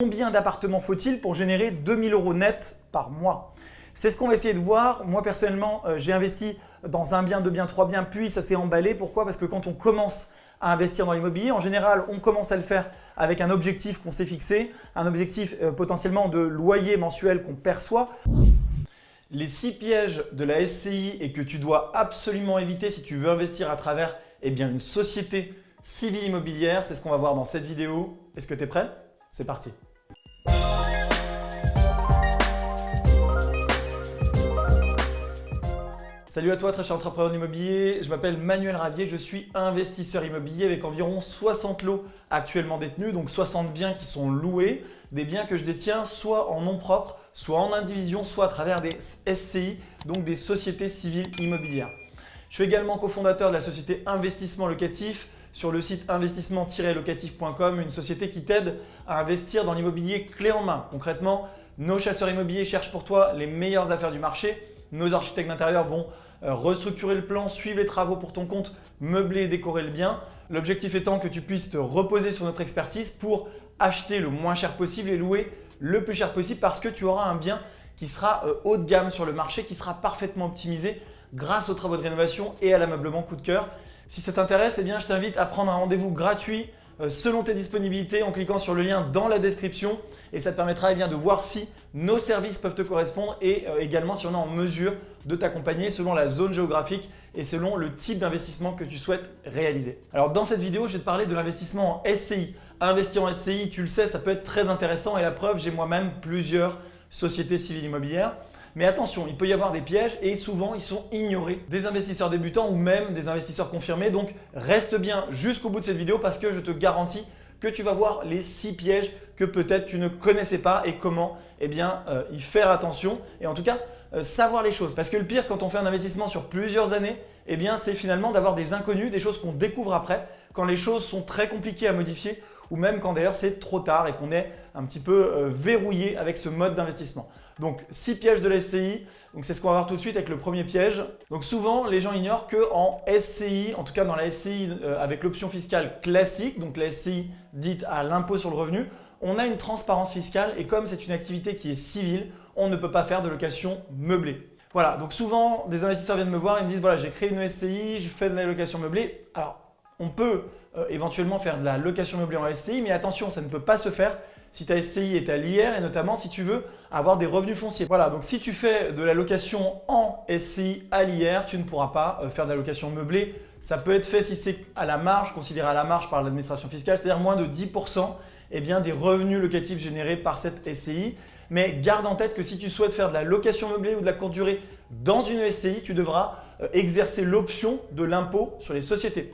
Combien d'appartements faut-il pour générer 2000 euros net par mois? C'est ce qu'on va essayer de voir. Moi personnellement, euh, j'ai investi dans un bien, deux biens, trois biens, puis ça s'est emballé. Pourquoi? Parce que quand on commence à investir dans l'immobilier, en général, on commence à le faire avec un objectif qu'on s'est fixé, un objectif euh, potentiellement de loyer mensuel qu'on perçoit. Les six pièges de la SCI et que tu dois absolument éviter si tu veux investir à travers eh bien, une société civile immobilière, c'est ce qu'on va voir dans cette vidéo. Est-ce que tu es prêt? C'est parti Salut à toi très cher entrepreneur immobilier, je m'appelle Manuel Ravier, je suis investisseur immobilier avec environ 60 lots actuellement détenus, donc 60 biens qui sont loués, des biens que je détiens soit en nom propre, soit en indivision, soit à travers des SCI, donc des sociétés civiles immobilières. Je suis également cofondateur de la société Investissement Locatif sur le site investissement-locatif.com, une société qui t'aide à investir dans l'immobilier clé en main. Concrètement, nos chasseurs immobiliers cherchent pour toi les meilleures affaires du marché. Nos architectes d'intérieur vont restructurer le plan, suivre les travaux pour ton compte, meubler et décorer le bien. L'objectif étant que tu puisses te reposer sur notre expertise pour acheter le moins cher possible et louer le plus cher possible parce que tu auras un bien qui sera euh, haut de gamme sur le marché, qui sera parfaitement optimisé grâce aux travaux de rénovation et à l'ameublement coup de cœur. Si ça t'intéresse, eh je t'invite à prendre un rendez-vous gratuit euh, selon tes disponibilités en cliquant sur le lien dans la description et ça te permettra eh bien, de voir si nos services peuvent te correspondre et euh, également si on est en mesure de t'accompagner selon la zone géographique et selon le type d'investissement que tu souhaites réaliser. Alors dans cette vidéo, je vais te parler de l'investissement en SCI. Investir en SCI, tu le sais, ça peut être très intéressant et la preuve, j'ai moi-même plusieurs sociétés civiles immobilières. Mais attention, il peut y avoir des pièges et souvent ils sont ignorés des investisseurs débutants ou même des investisseurs confirmés. Donc reste bien jusqu'au bout de cette vidéo parce que je te garantis que tu vas voir les six pièges que peut-être tu ne connaissais pas et comment eh bien, euh, y faire attention et en tout cas euh, savoir les choses. Parce que le pire quand on fait un investissement sur plusieurs années, eh c'est finalement d'avoir des inconnus, des choses qu'on découvre après quand les choses sont très compliquées à modifier ou même quand d'ailleurs c'est trop tard et qu'on est un petit peu euh, verrouillé avec ce mode d'investissement. Donc 6 pièges de la SCI, c'est ce qu'on va voir tout de suite avec le premier piège. Donc souvent les gens ignorent qu'en SCI, en tout cas dans la SCI euh, avec l'option fiscale classique, donc la SCI dite à l'impôt sur le revenu, on a une transparence fiscale et comme c'est une activité qui est civile, on ne peut pas faire de location meublée. Voilà, donc souvent des investisseurs viennent me voir et me disent voilà j'ai créé une SCI, je fais de la location meublée. Alors on peut euh, éventuellement faire de la location meublée en SCI mais attention ça ne peut pas se faire si ta SCI est à l'IR et notamment si tu veux avoir des revenus fonciers. Voilà, donc si tu fais de la location en SCI à l'IR, tu ne pourras pas euh, faire de la location meublée. Ça peut être fait si c'est à la marge, considéré à la marge par l'administration fiscale, c'est-à-dire moins de 10% eh bien, des revenus locatifs générés par cette SCI. Mais garde en tête que si tu souhaites faire de la location meublée ou de la courte durée dans une SCI, tu devras euh, exercer l'option de l'impôt sur les sociétés.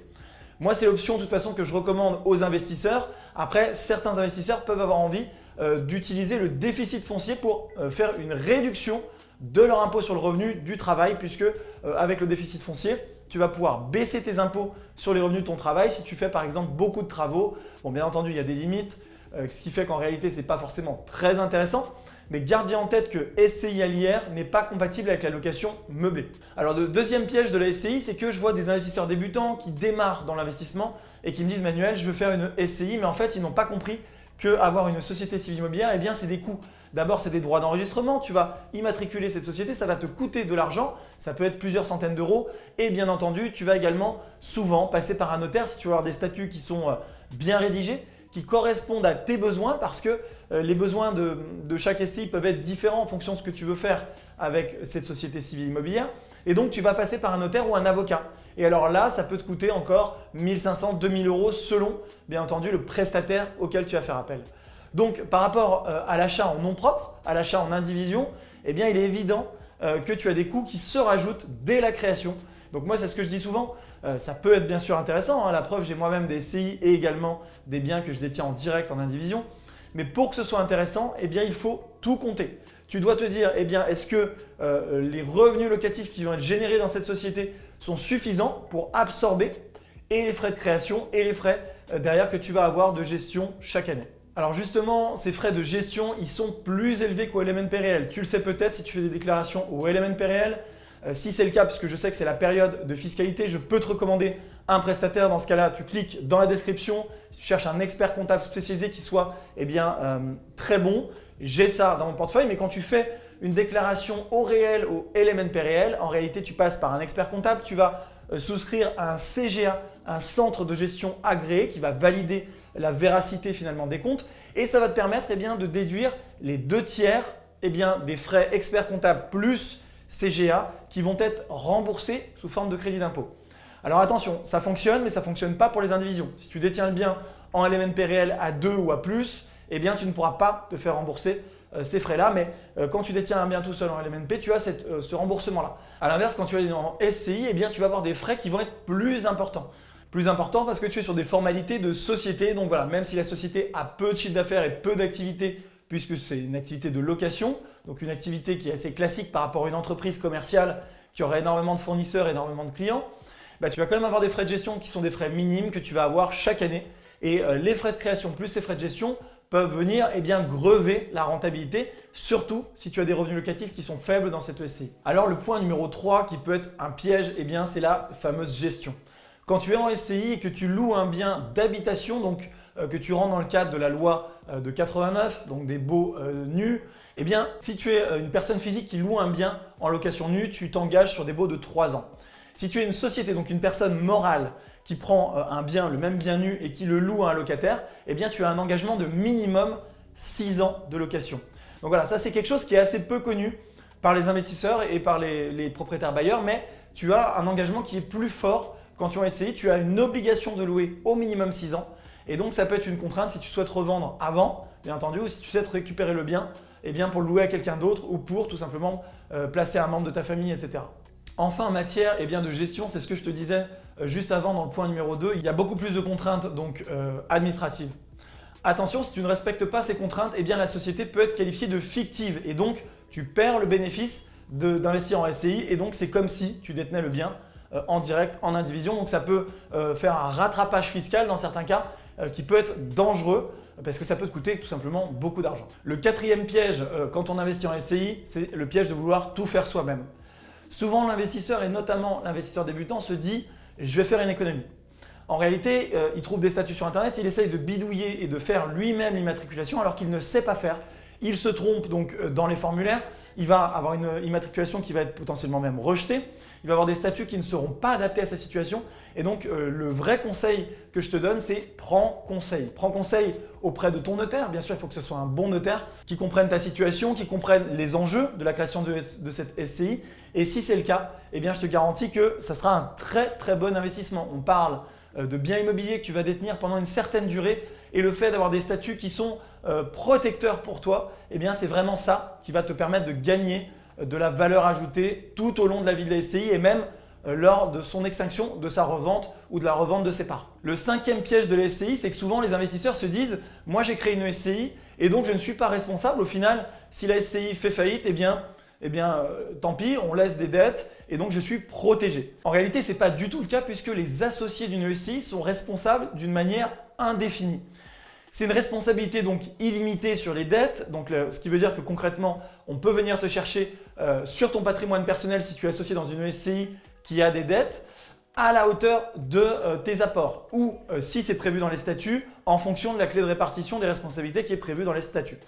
Moi, c'est l'option de toute façon que je recommande aux investisseurs. Après, certains investisseurs peuvent avoir envie euh, d'utiliser le déficit foncier pour euh, faire une réduction de leur impôt sur le revenu du travail puisque euh, avec le déficit foncier, tu vas pouvoir baisser tes impôts sur les revenus de ton travail si tu fais par exemple beaucoup de travaux. Bien entendu, il y a des limites, ce qui fait qu'en réalité, ce n'est pas forcément très intéressant mais garde bien en tête que SCI à l'IR n'est pas compatible avec la location meublée. Alors le deuxième piège de la SCI, c'est que je vois des investisseurs débutants qui démarrent dans l'investissement et qui me disent « Manuel, je veux faire une SCI », mais en fait, ils n'ont pas compris qu'avoir une société civile immobilière, eh bien c'est des coûts. D'abord, c'est des droits d'enregistrement. Tu vas immatriculer cette société, ça va te coûter de l'argent. Ça peut être plusieurs centaines d'euros. Et bien entendu, tu vas également souvent passer par un notaire si tu veux avoir des statuts qui sont euh, bien rédigés qui correspondent à tes besoins parce que les besoins de, chaque SCI peuvent être différents en fonction de ce que tu veux faire avec cette société civile immobilière. Et donc, tu vas passer par un notaire ou un avocat. Et alors là, ça peut te coûter encore 1500, 2000 euros selon, bien entendu, le prestataire auquel tu vas faire appel. Donc, par rapport euh, à l'achat en nom propre, à l'achat en indivision, eh bien, il est évident euh, que tu as des coûts qui se rajoutent dès la création. Donc moi, c'est ce que je dis souvent, euh, ça peut être bien sûr intéressant. Hein. La preuve, j'ai moi-même des SCI et également des biens que je détiens en direct en indivision. Mais pour que ce soit intéressant, eh il faut tout compter. Tu dois te dire, eh est-ce que euh, les revenus locatifs qui vont être générés dans cette société sont suffisants pour absorber et les frais de création et les frais euh, derrière que tu vas avoir de gestion chaque année? Alors justement, ces frais de gestion, ils sont plus élevés qu'au LMNP réel. Tu le sais peut-être si tu fais des déclarations au LMNP réel, euh, si c'est le cas, puisque je sais que c'est la période de fiscalité, je peux te recommander un prestataire, dans ce cas-là, tu cliques dans la description. Si tu cherches un expert comptable spécialisé qui soit eh bien, euh, très bon, j'ai ça dans mon portefeuille. Mais quand tu fais une déclaration au réel, au LMNP réel, en réalité, tu passes par un expert comptable. Tu vas euh, souscrire à un CGA, un centre de gestion agréé qui va valider la véracité finalement des comptes et ça va te permettre eh de déduire les deux tiers eh des frais expert comptable plus CGA qui vont être remboursés sous forme de crédit d'impôt. Alors attention, ça fonctionne mais ça ne fonctionne pas pour les indivisions. Si tu détiens le bien en LMNP réel à 2 ou à plus, eh bien, tu ne pourras pas te faire rembourser euh, ces frais-là. Mais euh, quand tu détiens un bien tout seul en LMNP, tu as euh, ce remboursement-là. A l'inverse, quand tu es en SCI, eh bien, tu vas avoir des frais qui vont être plus importants. Plus important parce que tu es sur des formalités de société. Donc voilà, même si la société a peu de chiffre d'affaires et peu d'activité, puisque c'est une activité de location, donc une activité qui est assez classique par rapport à une entreprise commerciale qui aurait énormément de fournisseurs, énormément de clients, bah, tu vas quand même avoir des frais de gestion qui sont des frais minimes que tu vas avoir chaque année. Et euh, les frais de création plus les frais de gestion peuvent venir eh bien, grever la rentabilité, surtout si tu as des revenus locatifs qui sont faibles dans cette SCI. Alors le point numéro 3 qui peut être un piège, eh c'est la fameuse gestion. Quand tu es en SCI et que tu loues un bien d'habitation, donc euh, que tu rentres dans le cadre de la loi euh, de 89, donc des baux nus, eh bien, si tu es une personne physique qui loue un bien en location nue, tu t'engages sur des baux de 3 ans. Si tu es une société, donc une personne morale qui prend un bien, le même bien nu et qui le loue à un locataire, eh bien, tu as un engagement de minimum 6 ans de location. Donc voilà, ça c'est quelque chose qui est assez peu connu par les investisseurs et par les, les propriétaires bailleurs, mais tu as un engagement qui est plus fort quand tu as essayé, tu as une obligation de louer au minimum 6 ans. Et donc, ça peut être une contrainte si tu souhaites revendre avant, bien entendu, ou si tu souhaites récupérer le bien eh bien pour le louer à quelqu'un d'autre ou pour tout simplement euh, placer un membre de ta famille, etc. Enfin, en matière eh bien, de gestion, c'est ce que je te disais euh, juste avant dans le point numéro 2, il y a beaucoup plus de contraintes donc euh, administratives. Attention, si tu ne respectes pas ces contraintes, eh la société peut être qualifiée de fictive et donc tu perds le bénéfice d'investir en SCI et donc c'est comme si tu détenais le bien euh, en direct, en indivision. Donc ça peut faire un rattrapage fiscal dans certains cas qui peut être dangereux parce que ça peut te coûter tout simplement beaucoup d'argent. Le quatrième piège quand on investit en SCI, c'est le piège de vouloir tout faire soi-même. Souvent l'investisseur et notamment l'investisseur débutant se dit « je vais faire une économie ». En réalité, il trouve des statuts sur internet, il essaye de bidouiller et de faire lui-même l'immatriculation alors qu'il ne sait pas faire. Il se trompe donc dans les formulaires, il va avoir une immatriculation qui va être potentiellement même rejetée il va avoir des statuts qui ne seront pas adaptés à sa situation. Et donc, euh, le vrai conseil que je te donne, c'est prends conseil. Prends conseil auprès de ton notaire. Bien sûr, il faut que ce soit un bon notaire qui comprenne ta situation, qui comprenne les enjeux de la création de, cette SCI. Et si c'est le cas, eh bien, je te garantis que ça sera un très très bon investissement. On parle euh, de biens immobiliers que tu vas détenir pendant une certaine durée et le fait d'avoir des statuts qui sont euh, protecteurs pour toi, eh bien, c'est vraiment ça qui va te permettre de gagner de la valeur ajoutée tout au long de la vie de la SCI et même euh, lors de son extinction, de sa revente ou de la revente de ses parts. Le cinquième piège de la SCI, c'est que souvent les investisseurs se disent « moi j'ai créé une SCI et donc je ne suis pas responsable. Au final, si la SCI fait faillite, eh eh euh, tant pis, on laisse des dettes et donc je suis protégé. En réalité, ce n'est pas du tout le cas puisque les associés d'une SCI sont responsables d'une manière indéfinie. C'est une responsabilité donc illimitée sur les dettes, ce qui veut dire que concrètement, on peut venir te chercher euh, sur ton patrimoine personnel si tu es associé dans une SCI qui a des dettes à la hauteur de euh, tes apports ou euh, si c'est prévu dans les statuts en fonction de la clé de répartition des responsabilités qui est prévue dans les statuts.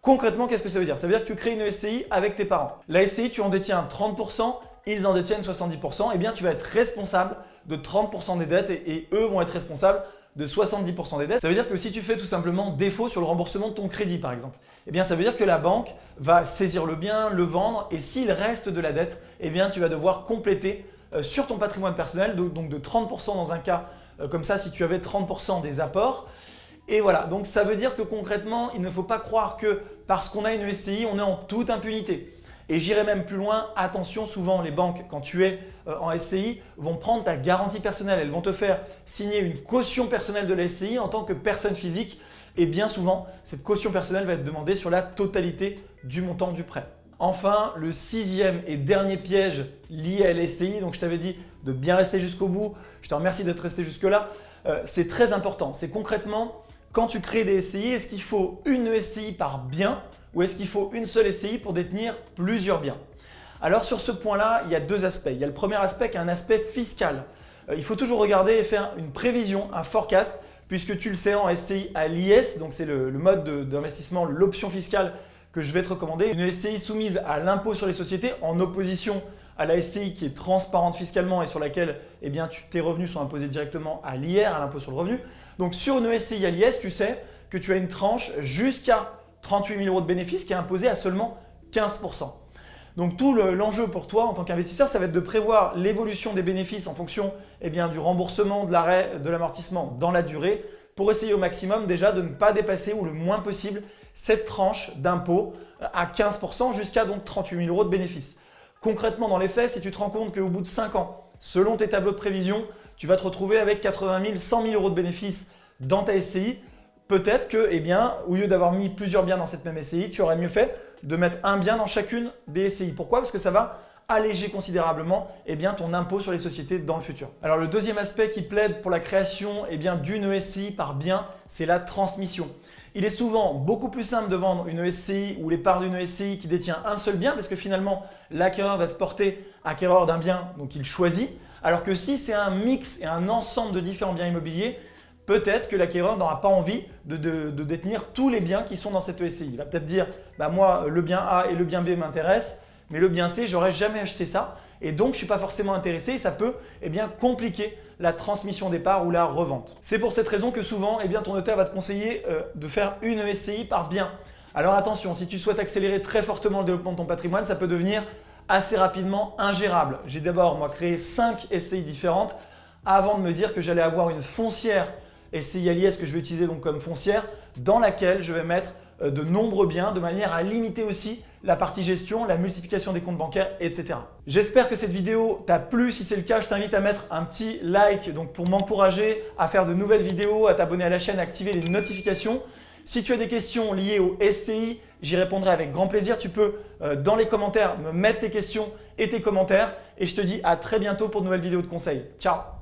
Concrètement, qu'est-ce que ça veut dire? Ça veut dire que tu crées une SCI avec tes parents. La SCI, tu en détiens 30%, ils en détiennent 70%, et eh bien tu vas être responsable de 30% des dettes et eux vont être responsables de 70% des dettes. Ça veut dire que si tu fais tout simplement défaut sur le remboursement de ton crédit par exemple, eh bien ça veut dire que la banque va saisir le bien, le vendre et s'il reste de la dette, eh bien tu vas devoir compléter euh, sur ton patrimoine personnel, donc de 30% dans un cas euh, comme ça si tu avais 30% des apports. Et voilà, donc ça veut dire que concrètement, il ne faut pas croire que parce qu'on a une SCI, on est en toute impunité. Et j'irai même plus loin, attention, souvent les banques, quand tu es euh, en SCI, vont prendre ta garantie personnelle. Elles vont te faire signer une caution personnelle de la SCI en tant que personne physique. Et bien souvent, cette caution personnelle va être demandée sur la totalité du montant du prêt. Enfin, le sixième et dernier piège lié à la donc je t'avais dit de bien rester jusqu'au bout, je te remercie d'être resté jusque-là, euh, c'est très important. C'est concrètement, quand tu crées des SCI, est-ce qu'il faut une SCI par bien ou est-ce qu'il faut une seule SCI pour détenir plusieurs biens? Alors sur ce point-là, il y a deux aspects. Il y a le premier aspect qui est un aspect fiscal. euh, il faut toujours regarder et faire une prévision, un forecast, puisque tu le sais en SCI à l'IS, donc c'est le, mode d'investissement, l'option fiscale que je vais te recommander. Une SCI soumise à l'impôt sur les sociétés en opposition à la SCI qui est transparente fiscalement et sur laquelle eh bien, tes revenus sont imposés directement à l'IR, à l'impôt sur le revenu. Donc sur une SCI à l'IS, tu sais que tu as une tranche jusqu'à 38 000 euros de bénéfices qui est imposée à seulement 15% donc tout l'enjeu pour toi en tant qu'investisseur, ça va être de prévoir l'évolution des bénéfices en fonction eh du remboursement, de l'arrêt, de l'amortissement dans la durée pour essayer au maximum déjà de ne pas dépasser ou le moins possible cette tranche d'impôt à 15% jusqu'à donc 38 000 euros de bénéfices. Concrètement, dans les faits, si tu te rends compte qu'au bout de 5 ans, selon tes tableaux de prévision, tu vas te retrouver avec 80 000, 100 000 euros de bénéfices dans ta SCI, peut-être que, eh au lieu d'avoir mis plusieurs biens dans cette même SCI, tu aurais mieux fait de mettre un bien dans chacune des SCI. Pourquoi? Parce que ça va alléger considérablement eh ton impôt sur les sociétés dans le futur. Alors le deuxième aspect qui plaide pour la création eh d'une SCI par bien, c'est la transmission. Il est souvent beaucoup plus simple de vendre une SCI ou les parts d'une SCI qui détient un seul bien parce que finalement l'acquéreur va se porter acquéreur d'un bien donc il choisit. Alors que si c'est un mix et un ensemble de différents biens immobiliers, peut-être que l'acquéreur n'aura pas envie de, détenir tous les biens qui sont dans cette SCI. Il va peut-être dire bah moi le bien A et le bien B m'intéressent, mais le bien C, j'aurais jamais acheté ça et donc je ne suis pas forcément intéressé et ça peut eh bien, compliquer la transmission des parts ou la revente. C'est pour cette raison que souvent eh bien, ton notaire va te conseiller euh, de faire une SCI par bien. Alors attention, si tu souhaites accélérer très fortement le développement de ton patrimoine, ça peut devenir assez rapidement ingérable. J'ai d'abord moi créé 5 SCI différentes avant de me dire que j'allais avoir une foncière SCI à l'IS que je vais utiliser donc comme foncière dans laquelle je vais mettre euh, de nombreux biens de manière à limiter aussi la partie gestion, la multiplication des comptes bancaires, etc. J'espère que cette vidéo t'a plu. Si c'est le cas, je t'invite à mettre un petit like donc pour m'encourager à faire de nouvelles vidéos, à t'abonner à la chaîne, à activer les notifications. Si tu as des questions liées au SCI, j'y répondrai avec grand plaisir. Tu peux euh, dans les commentaires me mettre tes questions et tes commentaires. Et je te dis à très bientôt pour de nouvelles vidéos de conseils. Ciao